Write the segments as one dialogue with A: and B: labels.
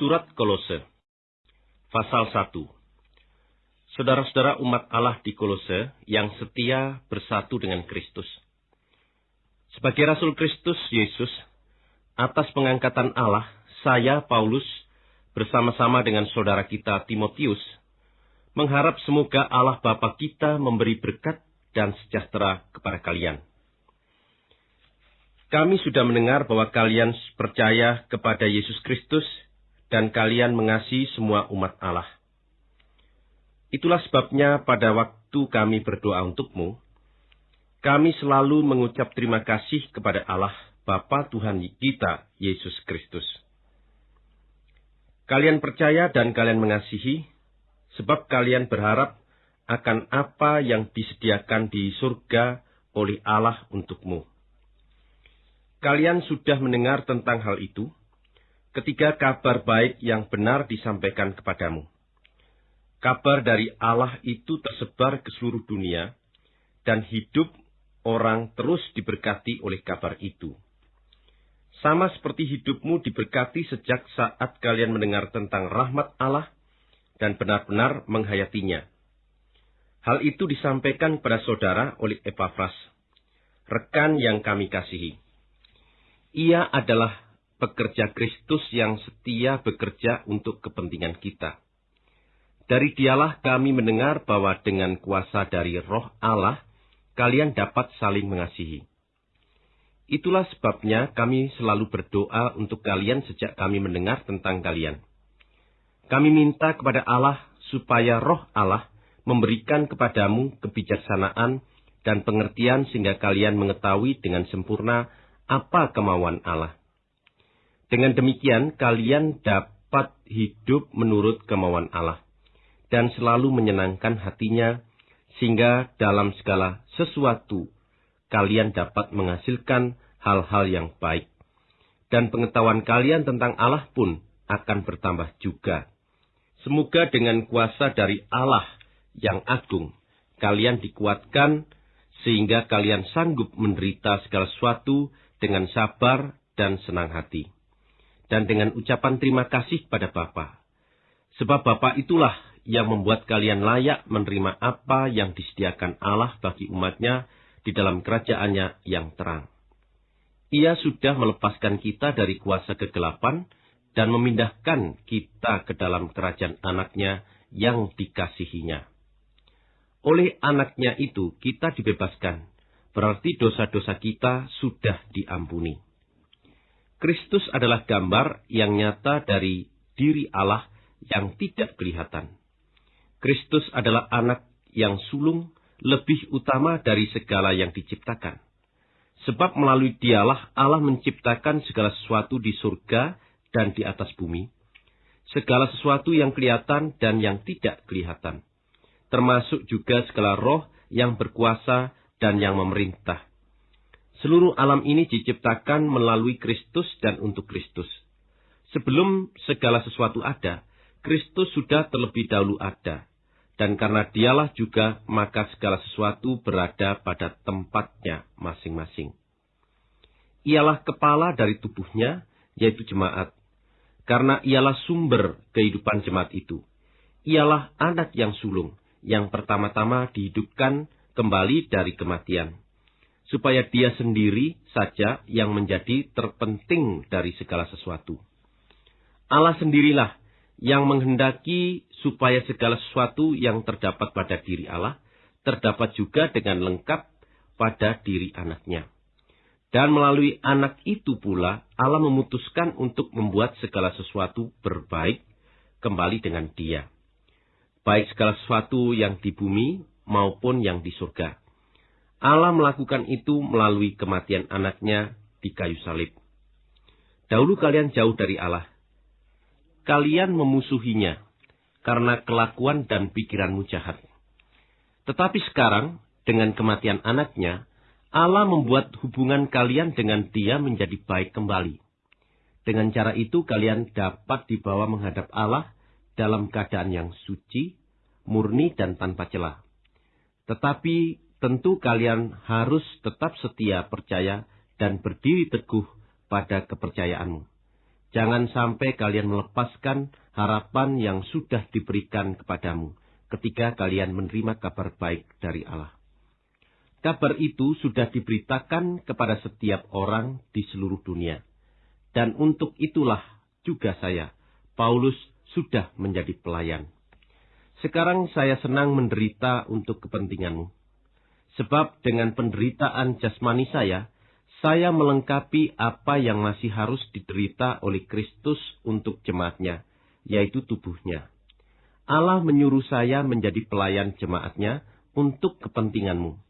A: Surat Kolose Pasal 1 Saudara-saudara umat Allah di Kolose yang setia bersatu dengan Kristus. Sebagai Rasul Kristus Yesus, atas pengangkatan Allah, saya, Paulus, bersama-sama dengan saudara kita Timotius, mengharap semoga Allah Bapa kita memberi berkat dan sejahtera kepada kalian. Kami sudah mendengar bahwa kalian percaya kepada Yesus Kristus dan kalian mengasihi semua umat Allah. Itulah sebabnya pada waktu kami berdoa untukmu, kami selalu mengucap terima kasih kepada Allah, Bapa Tuhan kita, Yesus Kristus. Kalian percaya dan kalian mengasihi, sebab kalian berharap akan apa yang disediakan di surga oleh Allah untukmu. Kalian sudah mendengar tentang hal itu, ketika kabar baik yang benar disampaikan kepadamu. Kabar dari Allah itu tersebar ke seluruh dunia, dan hidup orang terus diberkati oleh kabar itu. Sama seperti hidupmu diberkati sejak saat kalian mendengar tentang rahmat Allah dan benar-benar menghayatinya. Hal itu disampaikan kepada saudara oleh Epafras, rekan yang kami kasihi. Ia adalah pekerja Kristus yang setia bekerja untuk kepentingan kita. Dari dialah kami mendengar bahwa dengan kuasa dari roh Allah, kalian dapat saling mengasihi. Itulah sebabnya kami selalu berdoa untuk kalian sejak kami mendengar tentang kalian. Kami minta kepada Allah supaya roh Allah memberikan kepadamu kebijaksanaan dan pengertian sehingga kalian mengetahui dengan sempurna apa kemauan Allah. Dengan demikian, kalian dapat hidup menurut kemauan Allah dan selalu menyenangkan hatinya, sehingga dalam segala sesuatu kalian dapat menghasilkan hal-hal yang baik. Dan pengetahuan kalian tentang Allah pun akan bertambah juga. Semoga dengan kuasa dari Allah yang agung, kalian dikuatkan sehingga kalian sanggup menderita segala sesuatu dengan sabar dan senang hati dan dengan ucapan terima kasih pada Bapa. Sebab Bapa itulah yang membuat kalian layak menerima apa yang disediakan Allah bagi umatnya di dalam kerajaannya yang terang. Ia sudah melepaskan kita dari kuasa kegelapan dan memindahkan kita ke dalam kerajaan anaknya yang dikasihinya. Oleh anaknya itu kita dibebaskan, berarti dosa-dosa kita sudah diampuni. Kristus adalah gambar yang nyata dari diri Allah yang tidak kelihatan. Kristus adalah anak yang sulung lebih utama dari segala yang diciptakan. Sebab melalui dialah Allah menciptakan segala sesuatu di surga dan di atas bumi. Segala sesuatu yang kelihatan dan yang tidak kelihatan. Termasuk juga segala roh yang berkuasa dan yang memerintah Seluruh alam ini diciptakan melalui Kristus dan untuk Kristus. Sebelum segala sesuatu ada, Kristus sudah terlebih dahulu ada. Dan karena dialah juga, maka segala sesuatu berada pada tempatnya masing-masing. Ialah kepala dari tubuhnya, yaitu jemaat. Karena ialah sumber kehidupan jemaat itu. Ialah anak yang sulung, yang pertama-tama dihidupkan kembali dari kematian supaya dia sendiri saja yang menjadi terpenting dari segala sesuatu. Allah sendirilah yang menghendaki supaya segala sesuatu yang terdapat pada diri Allah terdapat juga dengan lengkap pada diri anaknya. Dan melalui anak itu pula Allah memutuskan untuk membuat segala sesuatu berbaik kembali dengan dia. Baik segala sesuatu yang di bumi maupun yang di surga Allah melakukan itu melalui kematian anaknya di kayu salib. Dahulu kalian jauh dari Allah. Kalian memusuhinya karena kelakuan dan pikiranmu jahat. Tetapi sekarang, dengan kematian anaknya, Allah membuat hubungan kalian dengan dia menjadi baik kembali. Dengan cara itu kalian dapat dibawa menghadap Allah dalam keadaan yang suci, murni, dan tanpa celah. Tetapi tentu kalian harus tetap setia percaya dan berdiri teguh pada kepercayaanmu. Jangan sampai kalian melepaskan harapan yang sudah diberikan kepadamu ketika kalian menerima kabar baik dari Allah. Kabar itu sudah diberitakan kepada setiap orang di seluruh dunia. Dan untuk itulah juga saya, Paulus, sudah menjadi pelayan. Sekarang saya senang menderita untuk kepentinganmu. Sebab dengan penderitaan jasmani saya, saya melengkapi apa yang masih harus diderita oleh Kristus untuk jemaatnya, yaitu tubuhnya. Allah menyuruh saya menjadi pelayan jemaatnya untuk kepentinganmu.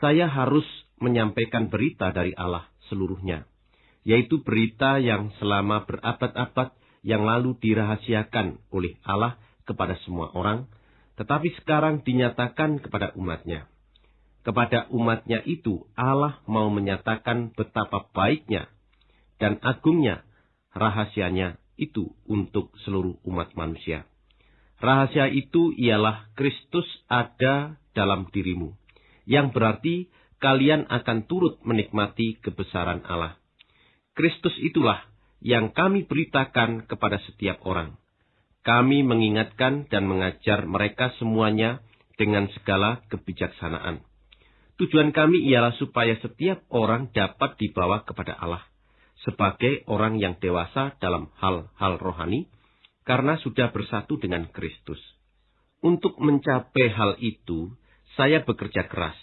A: Saya harus menyampaikan berita dari Allah seluruhnya, yaitu berita yang selama berabad-abad yang lalu dirahasiakan oleh Allah kepada semua orang, tetapi sekarang dinyatakan kepada umatnya kepada umatnya itu Allah mau menyatakan betapa baiknya dan agungnya rahasianya itu untuk seluruh umat manusia. Rahasia itu ialah Kristus ada dalam dirimu, yang berarti kalian akan turut menikmati kebesaran Allah. Kristus itulah yang kami beritakan kepada setiap orang. Kami mengingatkan dan mengajar mereka semuanya dengan segala kebijaksanaan Tujuan kami ialah supaya setiap orang dapat dibawa kepada Allah sebagai orang yang dewasa dalam hal-hal rohani karena sudah bersatu dengan Kristus. Untuk mencapai hal itu, saya bekerja keras.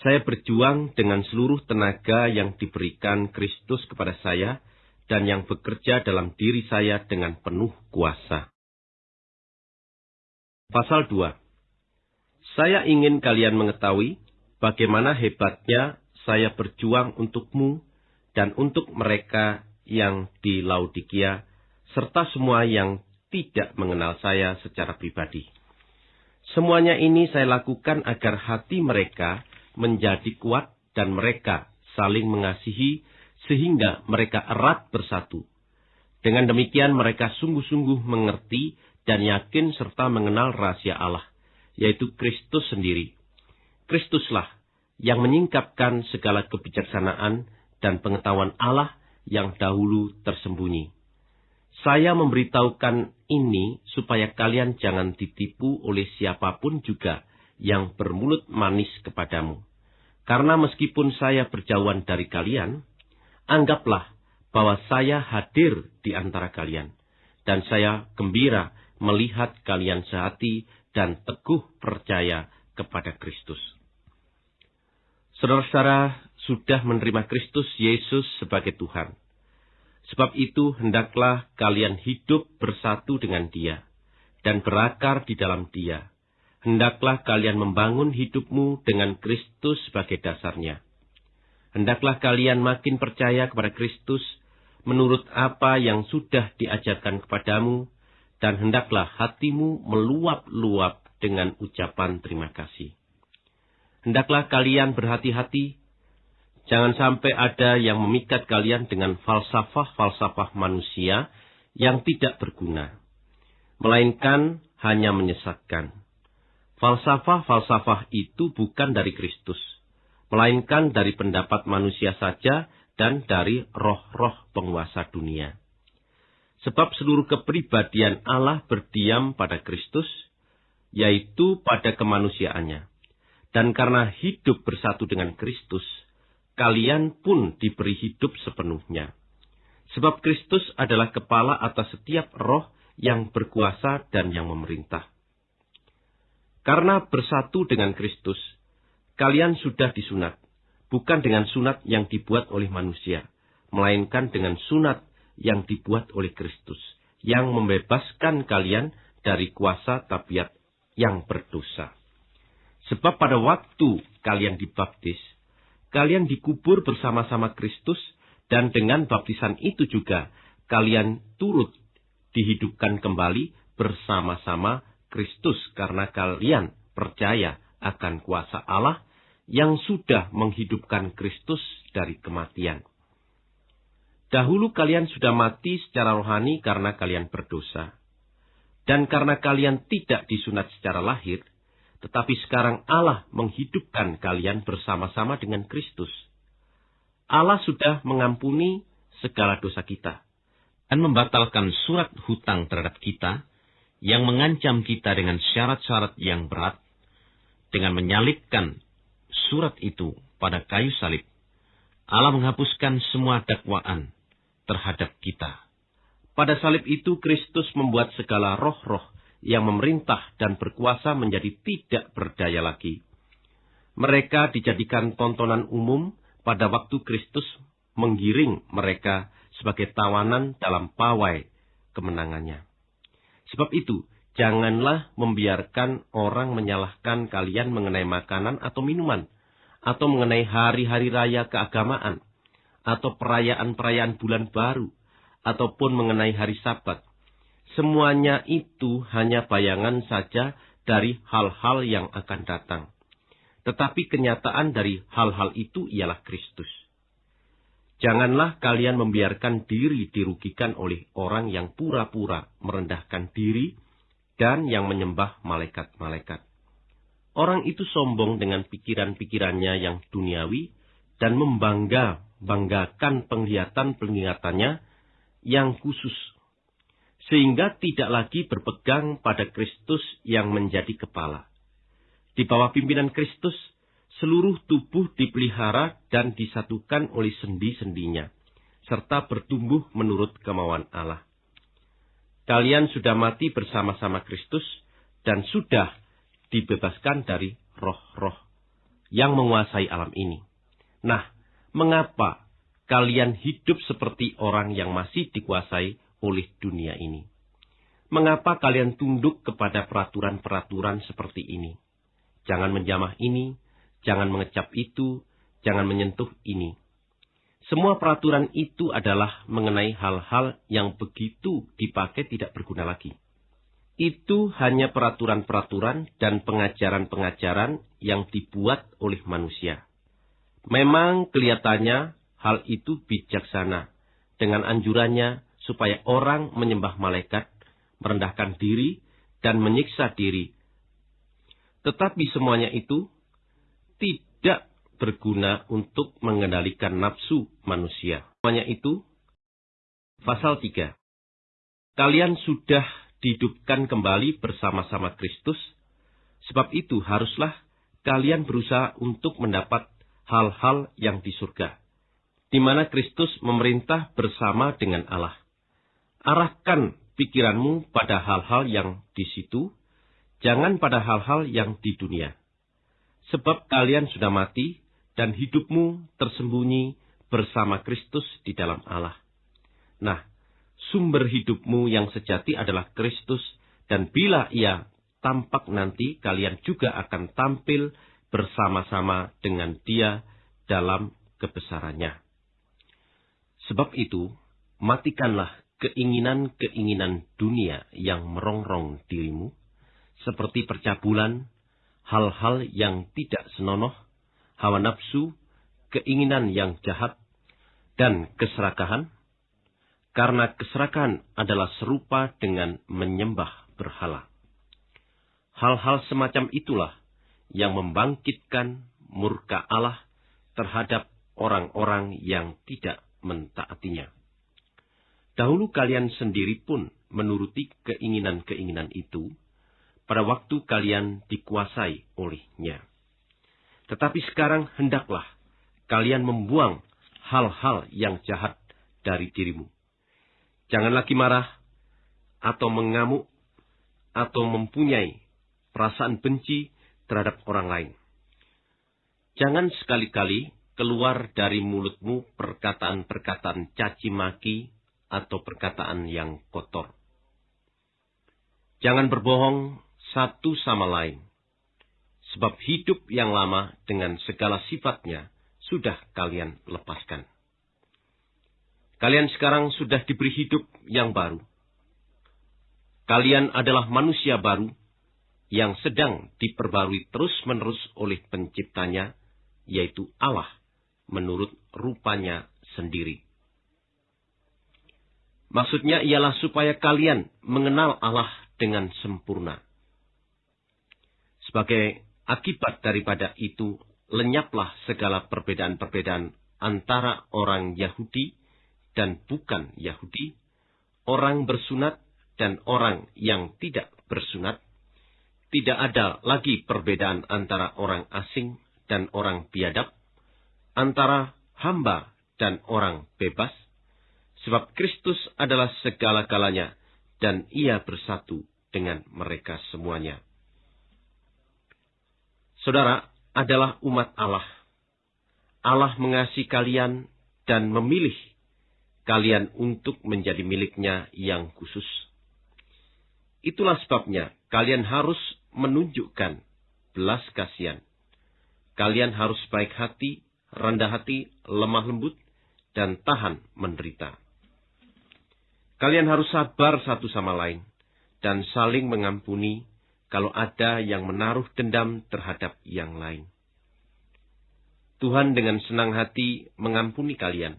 A: Saya berjuang dengan seluruh tenaga yang diberikan Kristus kepada saya dan yang bekerja dalam diri saya dengan penuh kuasa. Pasal 2 Saya ingin kalian mengetahui bagaimana hebatnya saya berjuang untukmu dan untuk mereka yang di Laodikia, serta semua yang tidak mengenal saya secara pribadi. Semuanya ini saya lakukan agar hati mereka menjadi kuat dan mereka saling mengasihi sehingga mereka erat bersatu. Dengan demikian mereka sungguh-sungguh mengerti dan yakin serta mengenal rahasia Allah, yaitu Kristus sendiri. Kristuslah yang menyingkapkan segala kebijaksanaan dan pengetahuan Allah yang dahulu tersembunyi. Saya memberitahukan ini supaya kalian jangan ditipu oleh siapa pun juga yang bermulut manis kepadamu. Karena meskipun saya berjauhan dari kalian, anggaplah bahwa saya hadir di antara kalian. Dan saya gembira melihat kalian sehati dan teguh percaya kepada Kristus. Saudara-saudara sudah menerima Kristus Yesus sebagai Tuhan. Sebab itu hendaklah kalian hidup bersatu dengan dia dan berakar di dalam dia. Hendaklah kalian membangun hidupmu dengan Kristus sebagai dasarnya. Hendaklah kalian makin percaya kepada Kristus menurut apa yang sudah diajarkan kepadamu, dan hendaklah hatimu meluap-luap dengan ucapan terima kasih. Hendaklah kalian berhati-hati, jangan sampai ada yang memikat kalian dengan falsafah-falsafah manusia yang tidak berguna, melainkan hanya menyesatkan. Falsafah-falsafah itu bukan dari Kristus, melainkan dari pendapat manusia saja dan dari roh-roh penguasa dunia. Sebab seluruh kepribadian Allah berdiam pada Kristus, yaitu pada kemanusiaannya. Dan karena hidup bersatu dengan Kristus, kalian pun diberi hidup sepenuhnya. Sebab Kristus adalah kepala atas setiap roh yang berkuasa dan yang memerintah. Karena bersatu dengan Kristus, kalian sudah disunat, bukan dengan sunat yang dibuat oleh manusia, melainkan dengan sunat yang dibuat oleh Kristus, yang membebaskan kalian dari kuasa tabiat yang berdosa. Sebab pada waktu kalian dibaptis, kalian dikubur bersama-sama Kristus, dan dengan baptisan itu juga kalian turut dihidupkan kembali bersama-sama Kristus karena kalian percaya akan kuasa Allah yang sudah menghidupkan Kristus dari kematian. Dahulu kalian sudah mati secara rohani karena kalian berdosa. Dan karena kalian tidak disunat secara lahir, tetapi sekarang Allah menghidupkan kalian bersama-sama dengan Kristus. Allah sudah mengampuni segala dosa kita.
B: dan membatalkan surat hutang terhadap kita yang mengancam kita dengan syarat-syarat yang berat dengan menyalibkan surat itu pada kayu salib. Allah menghapuskan semua dakwaan terhadap kita. Pada salib itu Kristus membuat segala roh-roh yang memerintah dan berkuasa menjadi tidak berdaya lagi. Mereka dijadikan tontonan umum pada waktu Kristus menggiring mereka sebagai tawanan dalam pawai kemenangannya. Sebab itu, janganlah membiarkan orang menyalahkan kalian mengenai makanan atau minuman, atau mengenai hari-hari raya keagamaan, atau perayaan-perayaan bulan baru, ataupun mengenai hari sabat. Semuanya itu hanya bayangan saja dari hal-hal yang akan datang. Tetapi kenyataan dari hal-hal itu ialah Kristus. Janganlah kalian membiarkan diri dirugikan oleh orang yang pura-pura merendahkan diri dan yang menyembah malaikat-malaikat. Orang itu sombong dengan pikiran-pikirannya yang duniawi dan membangga-banggakan penglihatan-penglihatannya yang khusus. Sehingga tidak lagi berpegang pada Kristus yang menjadi kepala. Di bawah pimpinan Kristus, seluruh tubuh dipelihara dan disatukan oleh sendi-sendinya, serta bertumbuh menurut kemauan Allah. Kalian sudah mati bersama-sama Kristus dan sudah dibebaskan dari roh-roh yang menguasai alam ini. Nah, mengapa kalian hidup seperti orang yang masih dikuasai oleh dunia ini? Mengapa kalian tunduk kepada peraturan-peraturan seperti ini? Jangan menjamah ini, jangan mengecap itu, jangan menyentuh ini. Semua peraturan itu adalah mengenai hal-hal yang begitu dipakai tidak berguna lagi. Itu hanya peraturan-peraturan dan pengajaran-pengajaran yang dibuat oleh manusia. Memang kelihatannya hal itu bijaksana dengan anjurannya supaya orang menyembah malaikat, merendahkan diri, dan menyiksa diri. Tetapi semuanya itu tidak berguna untuk mengendalikan nafsu manusia. Semuanya itu, pasal 3. Kalian sudah dihidupkan kembali bersama-sama Kristus, sebab itu haruslah kalian berusaha untuk mendapat hal-hal yang di surga, di mana Kristus memerintah bersama dengan Allah. Arahkan pikiranmu pada hal-hal yang di situ, jangan pada hal-hal yang di dunia Sebab kalian sudah mati dan hidupmu tersembunyi bersama Kristus di dalam Allah. Nah, sumber hidupmu yang sejati adalah Kristus dan bila ia tampak nanti kalian juga akan tampil bersama-sama dengan dia dalam kebesarannya. Sebab itu, matikanlah keinginan-keinginan dunia yang merongrong dirimu, seperti percabulan, hal-hal yang tidak senonoh, hawa nafsu, keinginan yang jahat, dan keserakahan, karena keserakahan adalah serupa dengan menyembah berhala. Hal-hal semacam itulah yang membangkitkan murka Allah terhadap orang-orang yang tidak mentaatinya. Dahulu kalian sendiri pun menuruti keinginan-keinginan itu, pada waktu kalian dikuasai olehnya. Tetapi sekarang hendaklah kalian membuang hal-hal yang jahat dari dirimu. Jangan lagi marah, atau mengamuk, atau mempunyai perasaan benci terhadap orang lain. Jangan sekali-kali keluar dari mulutmu perkataan-perkataan caci maki atau perkataan yang kotor. Jangan berbohong satu sama lain. Sebab hidup yang lama dengan segala sifatnya sudah kalian lepaskan. Kalian sekarang sudah diberi hidup yang baru. Kalian adalah manusia baru yang sedang diperbarui terus-menerus oleh penciptanya, yaitu Allah, menurut rupanya sendiri. Maksudnya ialah supaya kalian mengenal Allah dengan sempurna. Sebagai akibat daripada itu, lenyaplah segala perbedaan-perbedaan antara orang Yahudi dan bukan Yahudi,
A: orang bersunat dan orang yang tidak bersunat, tidak ada lagi perbedaan antara orang asing dan orang biadab, antara hamba dan orang bebas, sebab Kristus adalah segala-galanya dan ia bersatu dengan mereka semuanya. Saudara adalah umat Allah. Allah mengasihi kalian dan memilih kalian untuk menjadi miliknya yang khusus. Itulah sebabnya kalian harus menunjukkan belas kasihan. Kalian harus baik hati, rendah hati, lemah lembut, dan tahan menderita. Kalian harus sabar satu sama lain dan saling mengampuni kalau ada yang menaruh dendam terhadap yang lain. Tuhan dengan senang hati mengampuni kalian.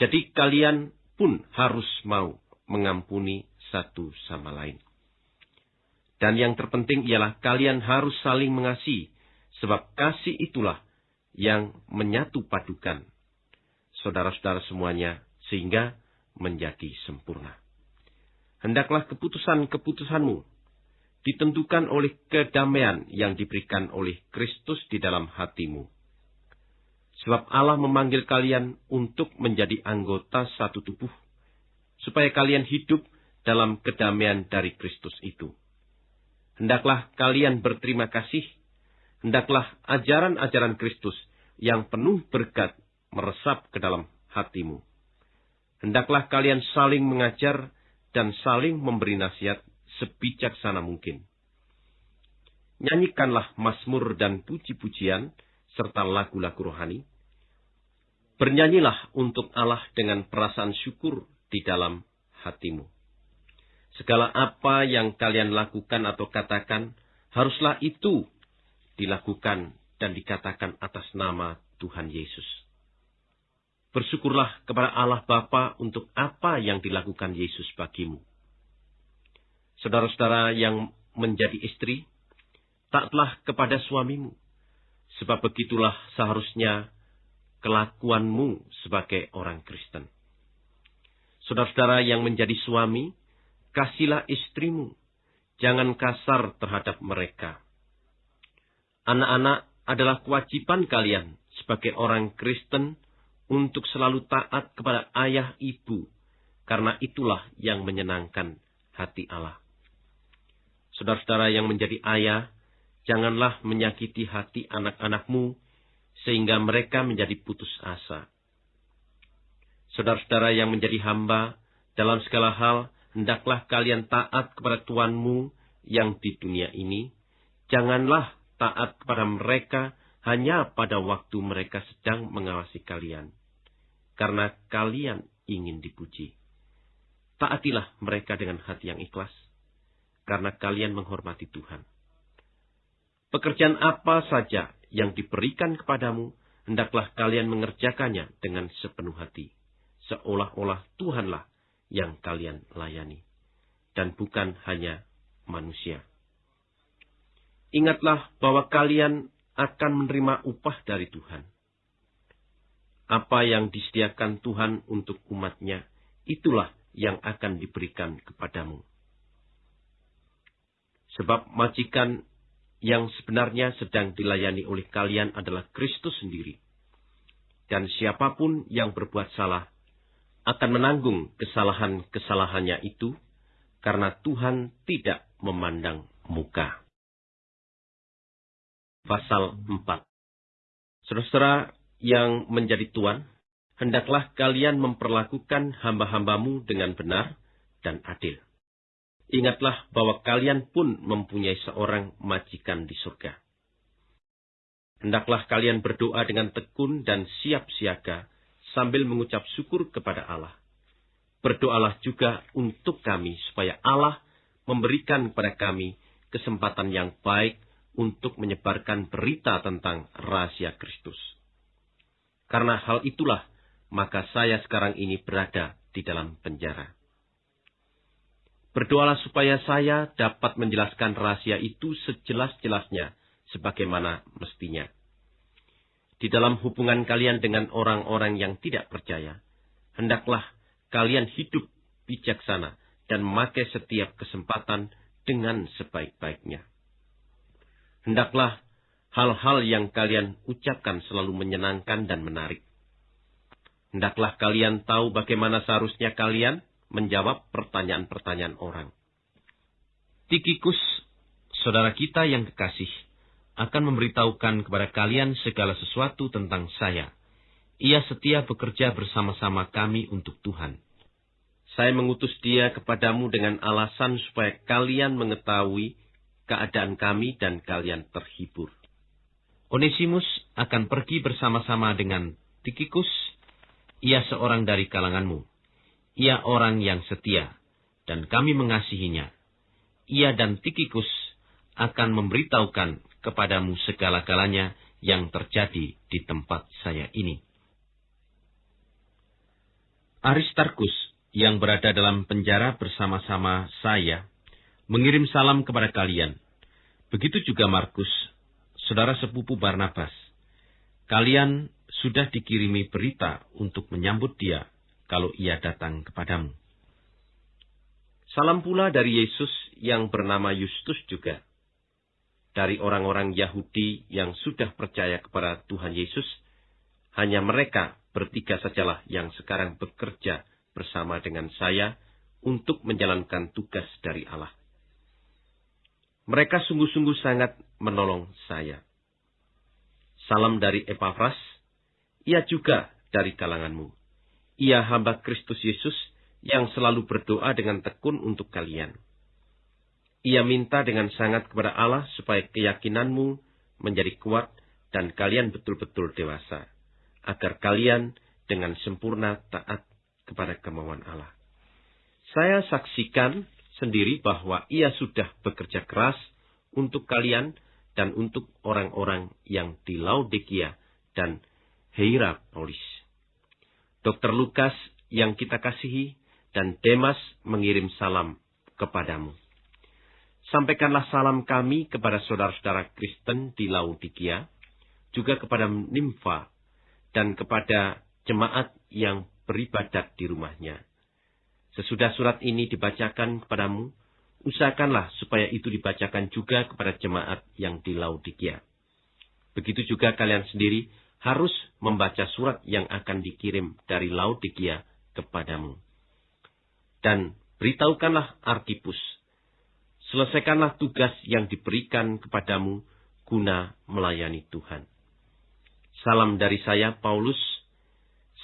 A: Jadi kalian pun harus mau mengampuni satu sama lain. Dan yang terpenting ialah kalian harus saling mengasihi, sebab kasih itulah yang menyatu padukan saudara-saudara semuanya, sehingga menjadi sempurna. Hendaklah keputusan-keputusanmu ditentukan oleh kedamaian yang diberikan oleh Kristus di dalam hatimu. Sebab Allah memanggil kalian untuk menjadi anggota satu tubuh, supaya kalian hidup dalam kedamaian dari Kristus itu. Hendaklah kalian berterima kasih, hendaklah ajaran-ajaran Kristus yang penuh berkat meresap ke dalam hatimu. Hendaklah kalian saling mengajar dan saling memberi nasihat sebijaksana mungkin. Nyanyikanlah mazmur dan puji-pujian serta lagu-lagu rohani. Bernyanyilah untuk Allah dengan perasaan syukur di dalam hatimu. Segala apa yang kalian lakukan atau katakan, haruslah itu dilakukan dan dikatakan atas nama Tuhan Yesus. Bersyukurlah kepada Allah Bapa untuk apa yang dilakukan Yesus bagimu. Saudara-saudara yang menjadi istri, taklah kepada suamimu, sebab begitulah seharusnya kelakuanmu sebagai orang Kristen. Saudara-saudara yang menjadi suami, kasihlah istrimu, jangan kasar terhadap mereka. Anak-anak adalah kewajiban kalian sebagai orang Kristen untuk selalu taat kepada ayah ibu, karena itulah yang menyenangkan hati Allah. Saudara-saudara yang menjadi ayah, janganlah menyakiti hati anak-anakmu, sehingga mereka menjadi putus asa. Saudara-saudara yang menjadi hamba, dalam segala hal, hendaklah kalian taat kepada Tuanmu yang di dunia ini. Janganlah taat kepada mereka hanya pada waktu mereka sedang mengawasi kalian karena kalian ingin dipuji. Taatilah mereka dengan hati yang ikhlas, karena kalian menghormati Tuhan. Pekerjaan apa saja yang diberikan kepadamu, hendaklah kalian mengerjakannya dengan sepenuh hati, seolah-olah Tuhanlah yang kalian layani, dan bukan hanya manusia. Ingatlah bahwa kalian akan menerima upah dari Tuhan apa yang disediakan Tuhan untuk umatnya, itulah yang akan diberikan kepadamu. Sebab majikan yang sebenarnya sedang dilayani oleh kalian adalah Kristus sendiri. Dan siapa pun yang berbuat salah akan menanggung kesalahan-kesalahannya itu karena Tuhan tidak memandang muka. Pasal 4 Saudara-saudara, yang menjadi tuan, hendaklah kalian memperlakukan hamba-hambamu dengan benar dan adil. Ingatlah bahwa kalian pun mempunyai seorang majikan di surga. Hendaklah kalian berdoa dengan tekun dan siap siaga sambil mengucap syukur kepada Allah. Berdoalah juga untuk kami supaya Allah memberikan kepada kami kesempatan yang baik untuk menyebarkan berita tentang rahasia Kristus karena hal itulah, maka saya sekarang ini berada di dalam penjara. Berdoalah supaya saya dapat menjelaskan rahasia itu sejelas-jelasnya, sebagaimana mestinya. Di dalam hubungan kalian dengan orang-orang yang tidak percaya, hendaklah kalian hidup bijaksana dan memakai setiap kesempatan dengan sebaik-baiknya. Hendaklah hal-hal yang kalian ucapkan selalu menyenangkan dan menarik. Hendaklah kalian tahu bagaimana seharusnya kalian menjawab pertanyaan-pertanyaan orang.
B: Tikikus, saudara kita yang kekasih, akan memberitahukan kepada kalian segala sesuatu tentang saya. Ia setia bekerja bersama-sama kami untuk Tuhan.
A: Saya mengutus dia kepadamu dengan alasan supaya kalian mengetahui keadaan kami dan kalian terhibur.
B: Onesimus akan pergi bersama-sama dengan Tikikus. Ia seorang dari kalanganmu. Ia orang yang setia, dan kami mengasihinya ia dan Tikikus akan memberitahukan kepadamu segala-galanya yang terjadi di tempat saya ini. Aristarkus yang berada dalam penjara bersama-sama saya mengirim salam kepada kalian. Begitu juga Markus, saudara sepupu Barnabas. Kalian sudah dikirimi berita untuk menyambut dia kalau ia datang kepadamu.
A: Salam pula dari Yesus yang bernama Yustus juga. Dari orang-orang Yahudi yang sudah percaya kepada Tuhan Yesus, hanya mereka bertiga sajalah yang sekarang bekerja bersama dengan saya untuk menjalankan tugas dari Allah. Mereka sungguh-sungguh sangat menolong saya. Salam dari Epafras, ia juga dari kalanganmu. Ia hamba Kristus Yesus yang selalu berdoa dengan tekun untuk kalian. Ia minta dengan sangat kepada Allah supaya keyakinanmu menjadi kuat dan kalian betul-betul dewasa, agar kalian dengan sempurna taat kepada kemauan Allah. Saya saksikan sendiri bahwa ia sudah bekerja keras untuk kalian dan untuk orang-orang yang di Laodikia dan Hierapolis. Dr. Lukas yang kita kasihi dan Demas mengirim salam kepadamu. Sampaikanlah salam kami kepada saudara-saudara Kristen di Laodikia, juga kepada Nimfa, dan kepada jemaat yang beribadat di rumahnya. Sesudah surat ini dibacakan kepadamu, usahakanlah supaya itu dibacakan juga kepada jemaat yang di Laodikia. Begitu juga kalian sendiri harus membaca surat yang akan dikirim dari Laodikia kepadamu dan beritahukanlah Arkipus. Selesaikanlah tugas yang diberikan kepadamu guna melayani Tuhan. Salam dari saya, Paulus.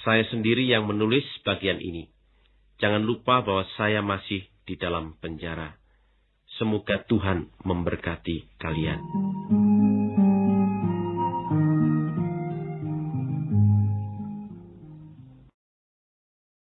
A: Saya sendiri yang menulis bagian ini. Jangan lupa bahwa saya masih di dalam penjara. Semoga Tuhan memberkati kalian.